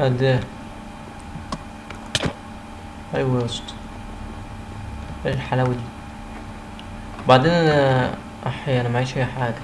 قد إيه أيوه يا اسطى إيه الحلاوة دي. بعدين أنا احي أنا معيش أي حاجة.